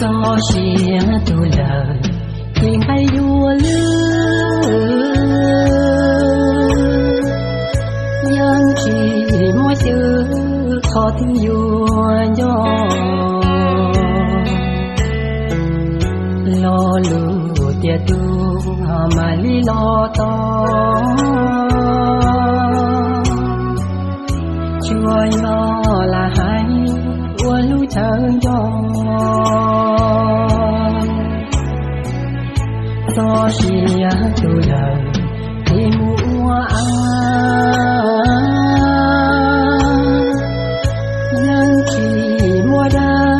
gió chia tu lời thuyền bay đua lướt dân chỉ mỗi chữ khó tin vua nhỏ. Lo lù tu mà lý lo to. Chúa lo là hai uốn lũ thơ nhỏ. Do xìa tu đời thì mua a nhân chỉ mua đa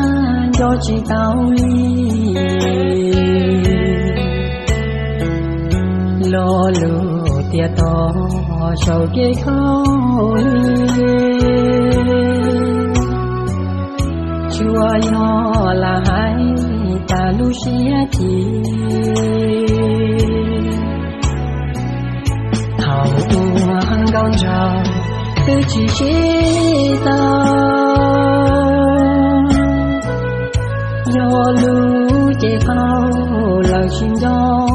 do chỉ tao ly lo lu tia to sầu kê khôi chúa yo là hai ta lu xia chi thảo tu hăng gong trào tư chỉ chi ta yo lu chế phao lời xin do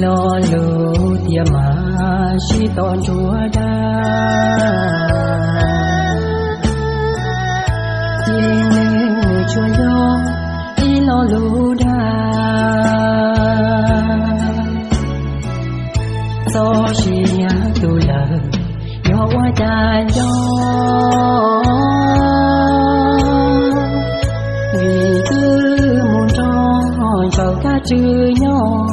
lo lu tia mà si tôn chúa đa tiên đi lo tôi đa do qua cha do vì cứ muốn cho cho cả chữ nhau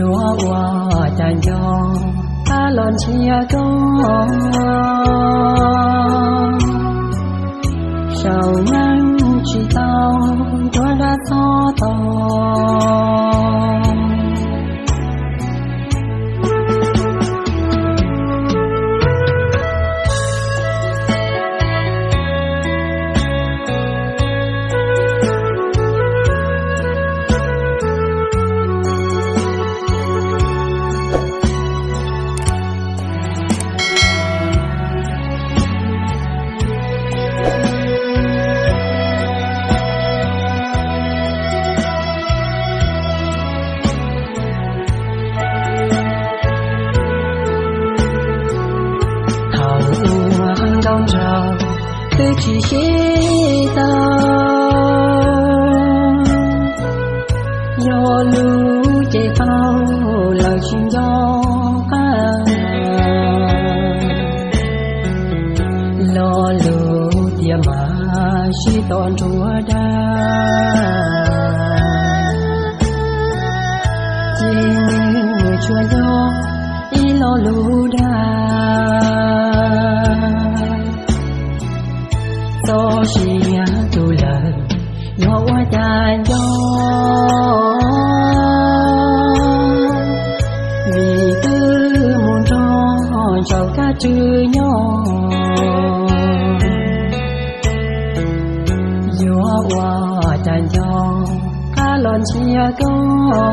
yo qua cha do ta lon chia có sao nhắn chỉ tao cho đã so tao do lu chạy phao, lời chuyện do ca lo lu tia mà chỉ toàn chúa đa. Chính chúa gió y lo lu đa. Do xìa tu lời nhỏ qua cha do chữ nhỏ. Gió qua tràn gió cá lon chia có